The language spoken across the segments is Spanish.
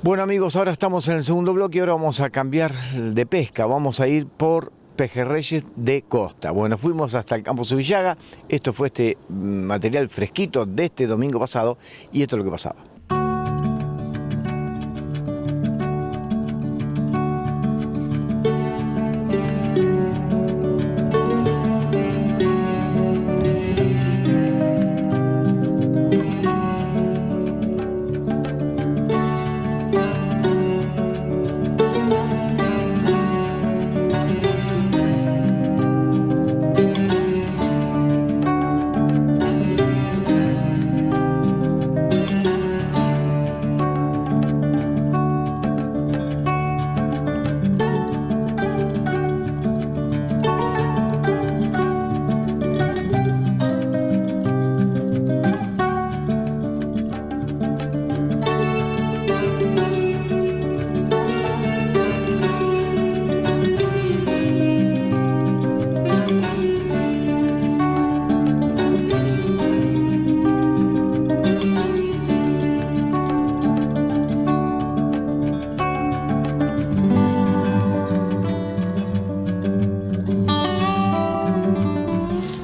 Bueno amigos, ahora estamos en el segundo bloque y ahora vamos a cambiar de pesca. Vamos a ir por pejerreyes de costa. Bueno, fuimos hasta el campo Subillaga. Esto fue este mm, material fresquito de este domingo pasado y esto es lo que pasaba.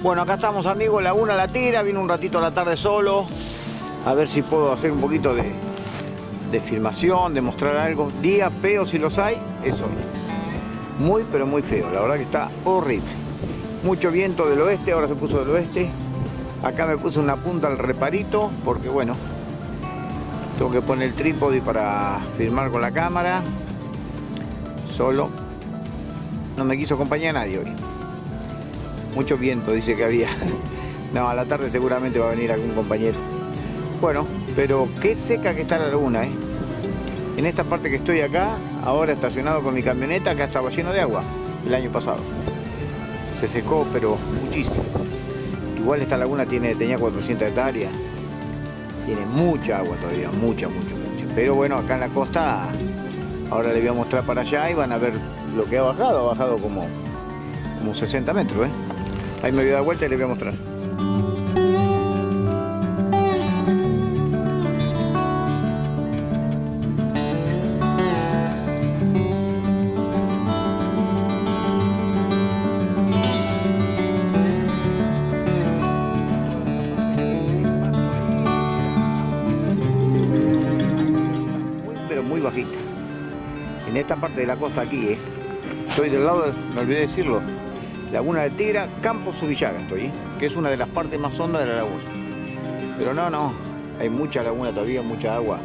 Bueno, acá estamos amigos, Laguna La Tira, vine un ratito la tarde solo, a ver si puedo hacer un poquito de, de filmación, de mostrar algo. Días feos si los hay, eso. Muy, pero muy feo, la verdad que está horrible. Mucho viento del oeste, ahora se puso del oeste. Acá me puse una punta al reparito, porque bueno, tengo que poner el trípode para filmar con la cámara. Solo. No me quiso acompañar nadie hoy. Mucho viento dice que había. No, a la tarde seguramente va a venir algún compañero. Bueno, pero qué seca que está la laguna, ¿eh? En esta parte que estoy acá, ahora estacionado con mi camioneta, acá estaba lleno de agua el año pasado. Se secó, pero muchísimo. Igual esta laguna tiene, tenía 400 hectáreas. Tiene mucha agua todavía, mucha, mucha, mucha. Pero bueno, acá en la costa, ahora le voy a mostrar para allá y van a ver lo que ha bajado. Ha bajado como, como 60 metros, ¿eh? Ahí me voy a dar vuelta y les voy a mostrar. Pero muy bajita. En esta parte de la costa aquí, ¿eh? Estoy del lado, me olvidé decirlo, Laguna de Tigra, Campo Subillaga estoy, ¿eh? que es una de las partes más hondas de la laguna. Pero no, no, hay mucha laguna todavía, mucha agua.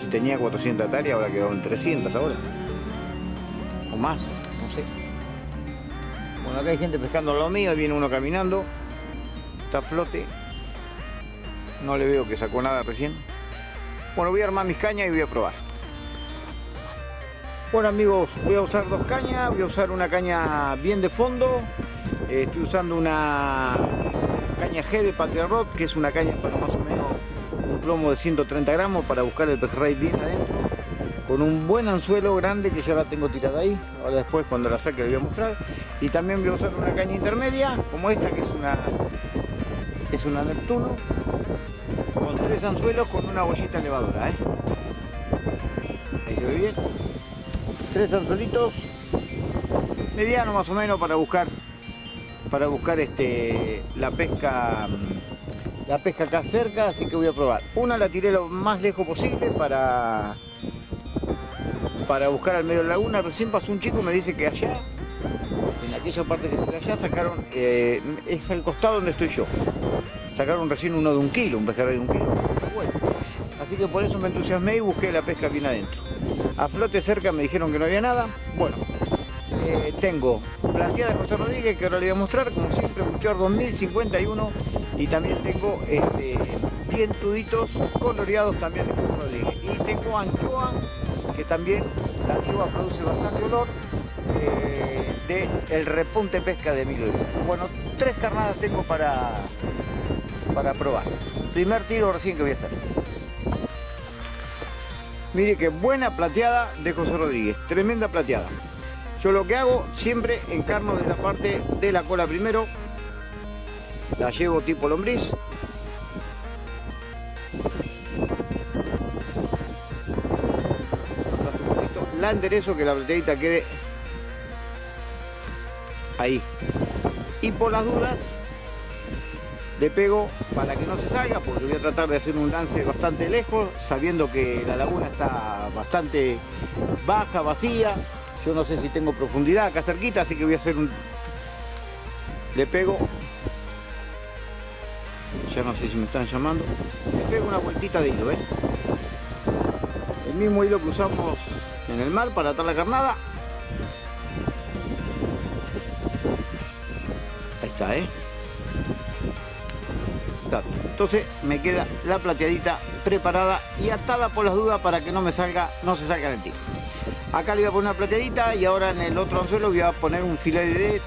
Si tenía 400 hectáreas, ahora quedó en 300 ahora. O más, no sé. Bueno, acá hay gente pescando lo mío, viene uno caminando, está flote. No le veo que sacó nada recién. Bueno, voy a armar mis cañas y voy a probar. Bueno amigos, voy a usar dos cañas, voy a usar una caña bien de fondo, estoy usando una caña G de Patria Rock, que es una caña para más o menos un plomo de 130 gramos para buscar el pejerrey bien adentro, con un buen anzuelo grande que ya la tengo tirada ahí, ahora después cuando la saque le voy a mostrar, y también voy a usar una caña intermedia, como esta que es una, es una Neptuno, con tres anzuelos con una bollita elevadora, ¿eh? Ahí se ve bien. Tres anzuelitos mediano más o menos para buscar para buscar este la pesca mm, la pesca acá cerca así que voy a probar una la tiré lo más lejos posible para para buscar al medio de la laguna recién pasó un chico y me dice que allá en aquella parte que se ve allá sacaron eh, es al costado donde estoy yo sacaron recién uno de un kilo un pescador de un kilo bueno. así que por eso me entusiasmé y busqué la pesca bien adentro a flote cerca me dijeron que no había nada. Bueno, eh, tengo planteada de José Rodríguez que ahora le voy a mostrar, como siempre, Buchar 2051. Y también tengo este, dientuditos coloreados también de José Rodríguez. Y tengo anchoa, que también la anchoa produce bastante olor, eh, de el repunte pesca de Emilio. Bueno, tres carnadas tengo para, para probar. Primer tiro recién que voy a hacer. Mire qué buena plateada de José Rodríguez, tremenda plateada. Yo lo que hago, siempre encarno de la parte de la cola primero, la llevo tipo lombriz. la enderezo que la plateadita quede ahí. Y por las dudas, le pego para que no se salga, porque voy a tratar de hacer un lance bastante lejos, sabiendo que la laguna está bastante baja, vacía. Yo no sé si tengo profundidad acá cerquita, así que voy a hacer un... Le pego... Ya no sé si me están llamando. Le pego una vueltita de hilo, ¿eh? El mismo hilo que usamos en el mar para atar la carnada. Ahí está, ¿eh? Entonces me queda la plateadita preparada y atada por las dudas para que no me salga, no se salga el tiro. Acá le voy a poner una plateadita y ahora en el otro anzuelo voy a poner un filet de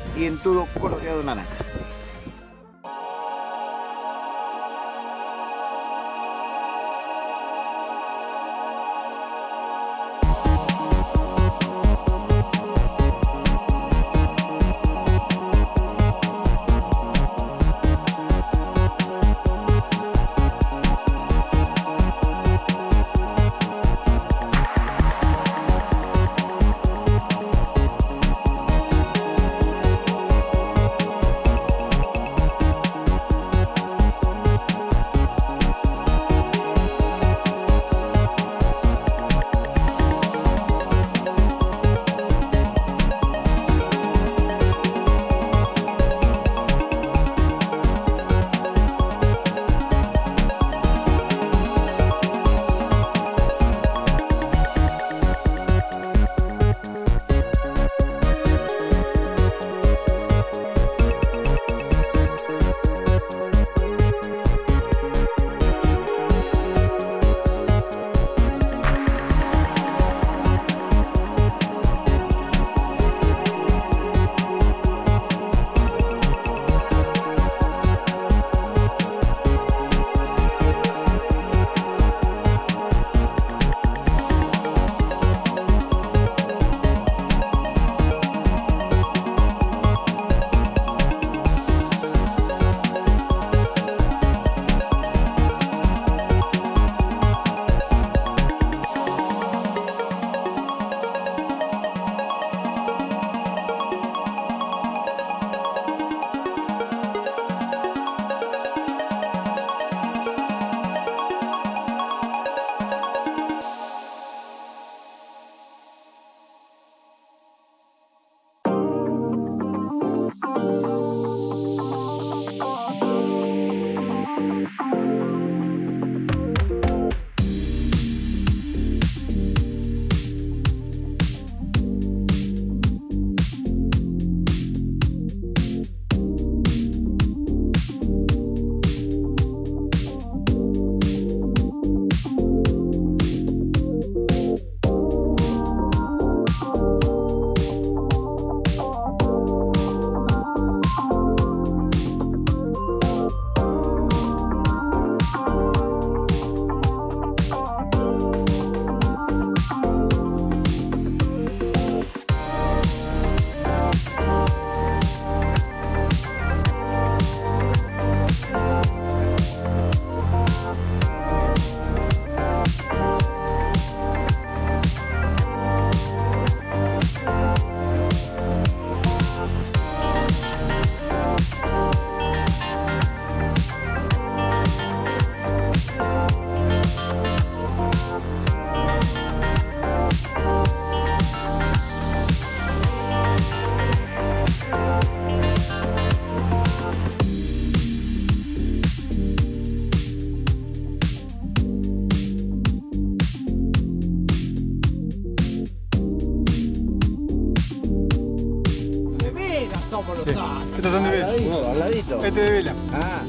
y en todo coloreado de naranja. Este de vela. Ah.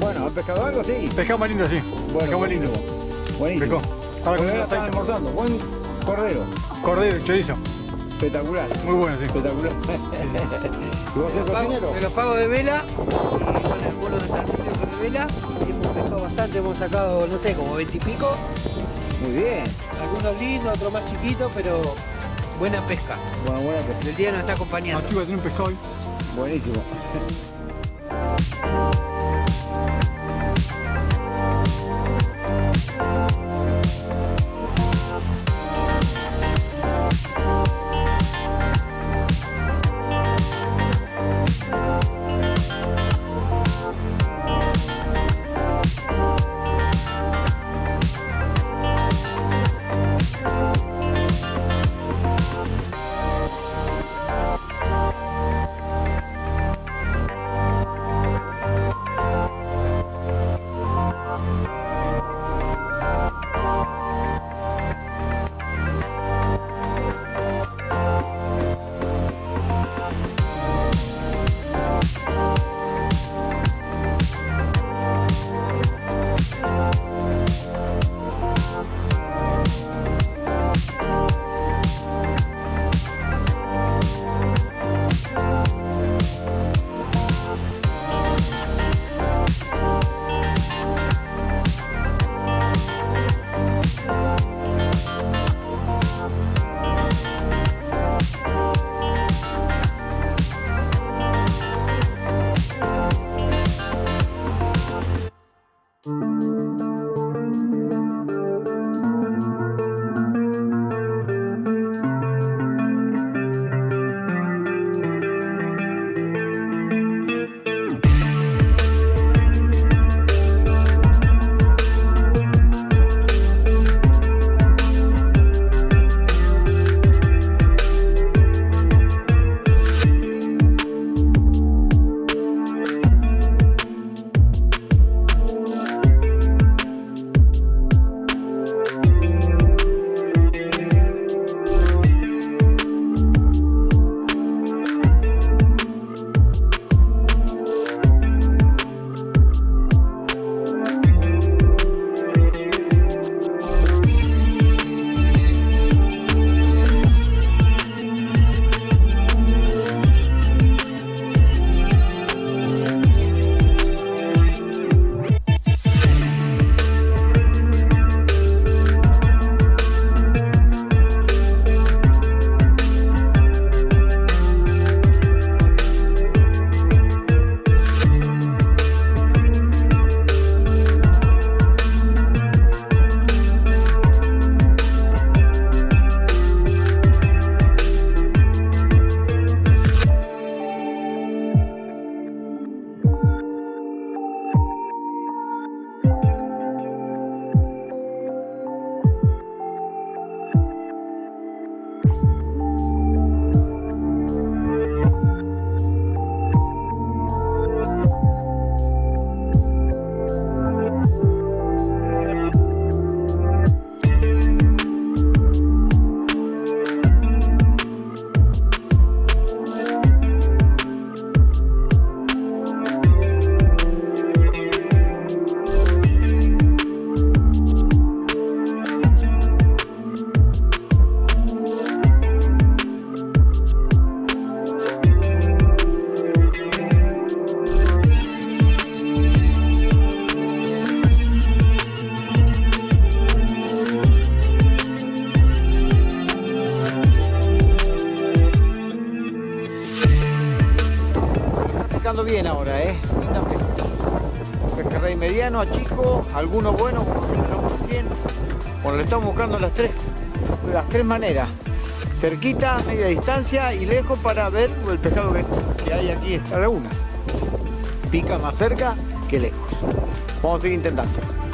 Bueno, ¿has pescado algo? Sí. Pescado más lindo, sí. Bueno, pescado más lindo. Buenísimo. Pescó. Están aceite. almorzando. Buen cordero. Cordero, chorizo. Espectacular. Muy bueno, sí. Espectacular. ¿Y vos sos Los pago, cocinero? me los pago de vela, y con el bono de Tarcillo de vela, y hemos pescado bastante, hemos sacado, no sé, como 20 y pico, Muy bien. algunos lindos, otros más chiquitos, pero buena pesca. Bueno, buena pesca. El día nos está Ah, acompañando. chico, tiene un pescado. Buenísimo. Música las tres, las tres maneras. Cerquita, media distancia y lejos para ver el pescado que, que hay aquí en esta laguna. Pica más cerca que lejos. Vamos a seguir intentando.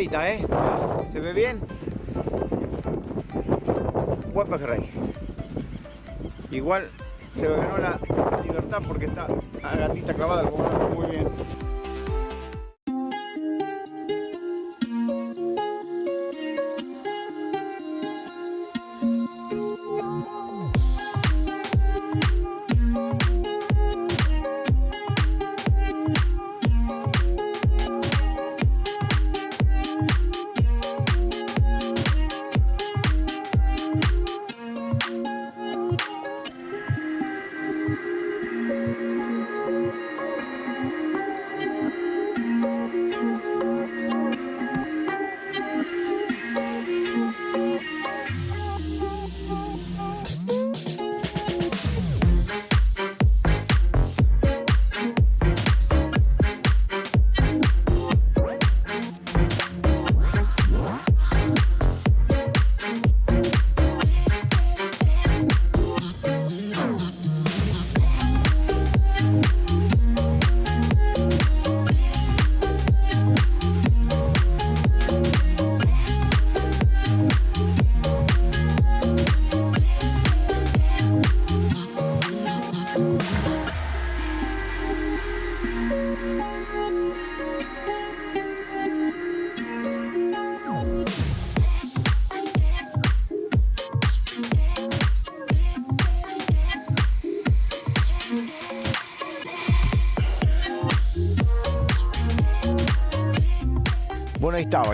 ¿Eh? ¿Se ve bien? Buen. Igual se ganó la libertad porque está a gatita clavada muy bien.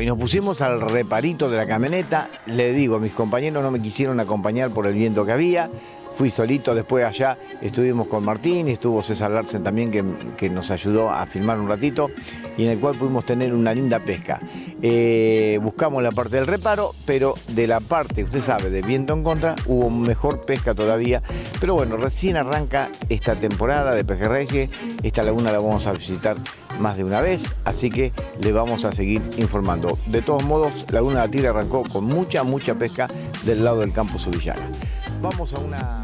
Y nos pusimos al reparito de la camioneta. Le digo, mis compañeros no me quisieron acompañar por el viento que había. Fui solito, después allá estuvimos con Martín, estuvo César Larsen también que, que, nos ayudó a filmar un ratito y en el cual pudimos tener una linda pesca. Eh, buscamos la parte del reparo, pero de la parte, usted sabe, de viento en contra, hubo mejor pesca todavía. Pero bueno, recién arranca esta temporada de pejerreyes, esta laguna la vamos a visitar más de una vez, así que le vamos a seguir informando. De todos modos, Laguna de la Tigre arrancó con mucha, mucha pesca del lado del campo Subillana. Vamos a una